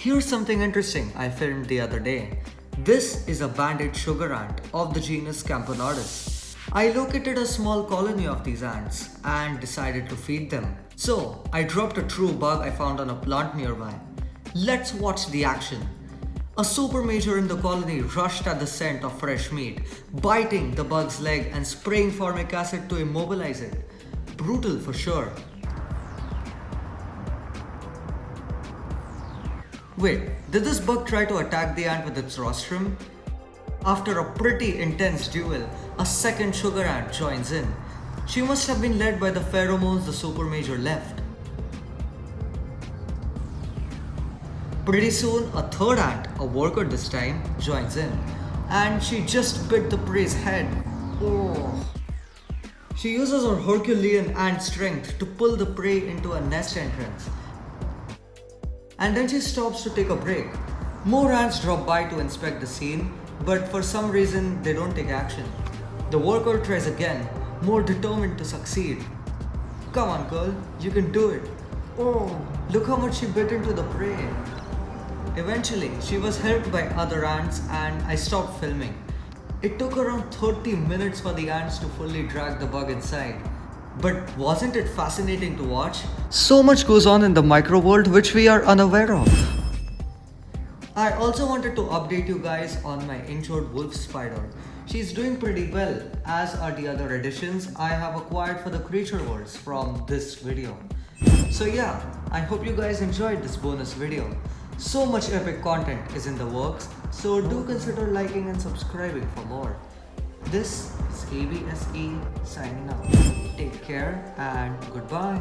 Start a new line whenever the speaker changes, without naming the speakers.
Here's something interesting I filmed the other day. This is a banded sugar ant of the genus Camponotus. I located a small colony of these ants and decided to feed them. So I dropped a true bug I found on a plant nearby. Let's watch the action. A super major in the colony rushed at the scent of fresh meat, biting the bug's leg and spraying formic acid to immobilize it. Brutal for sure. Wait, did this bug try to attack the ant with its rostrum? After a pretty intense duel, a second sugar ant joins in. She must have been led by the pheromones the super major left. Pretty soon, a third ant, a worker this time, joins in. And she just bit the prey's head. Oh. She uses her Herculean ant strength to pull the prey into a nest entrance and then she stops to take a break. More ants drop by to inspect the scene, but for some reason they don't take action. The worker tries again, more determined to succeed. Come on girl, you can do it. Oh, look how much she bit into the prey. Eventually, she was helped by other ants and I stopped filming. It took around 30 minutes for the ants to fully drag the bug inside. But wasn't it fascinating to watch? So much goes on in the micro world which we are unaware of. I also wanted to update you guys on my injured wolf spider. She's doing pretty well as are the other additions I have acquired for the creature worlds from this video. So yeah, I hope you guys enjoyed this bonus video. So much epic content is in the works, so do consider liking and subscribing for more. This is ABSE signing out. Take care and goodbye.